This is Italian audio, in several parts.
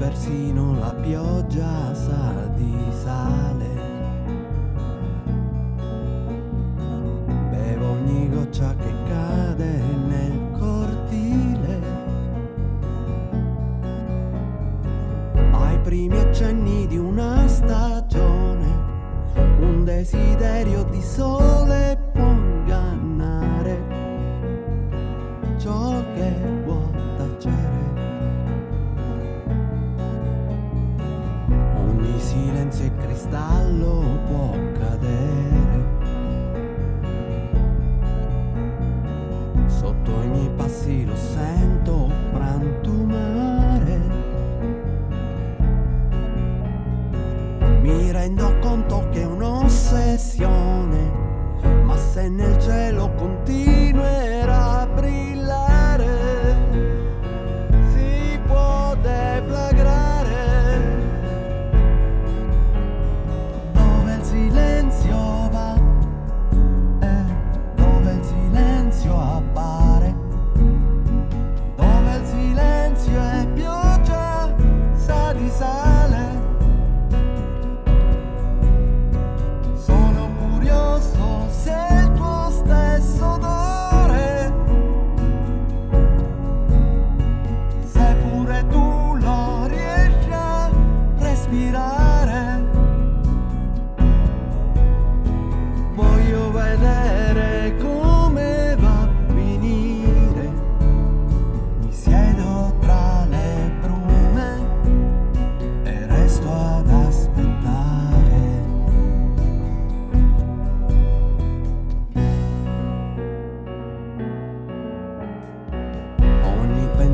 persino la pioggia sa di sale. Bevo ogni goccia che cade nel cortile. Ai primi accenni di una stagione, un desiderio di sole può ingannare ciò che... cristallo può cadere. Sotto i miei passi lo sento frantumare. Mi rendo conto che è un'ossessione, ma se nel cielo continua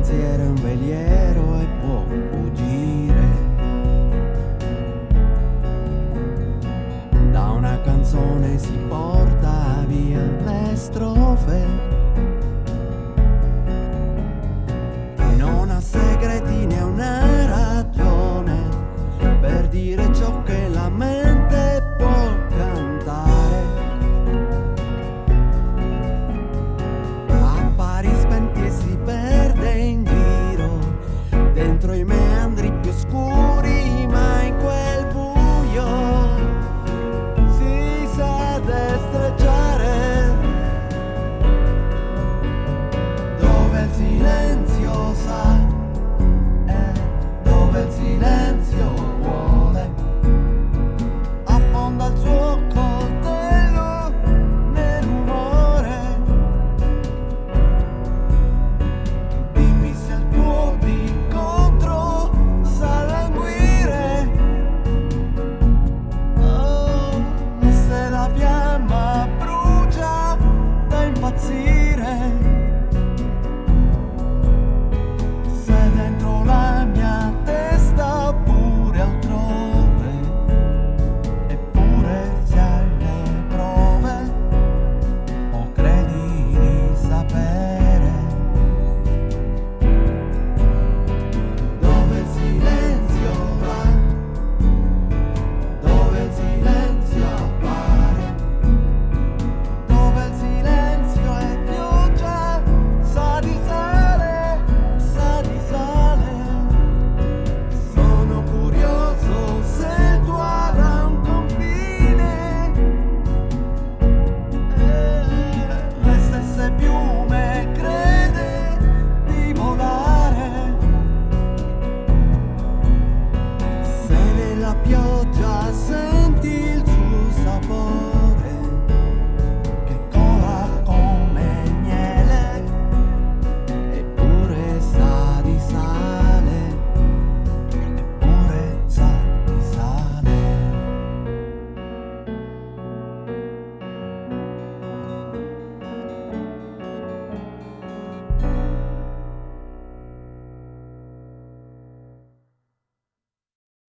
panettiere, un veliero e può fuggire. Da una canzone si porta via le strofe. dentro i meandri più scuri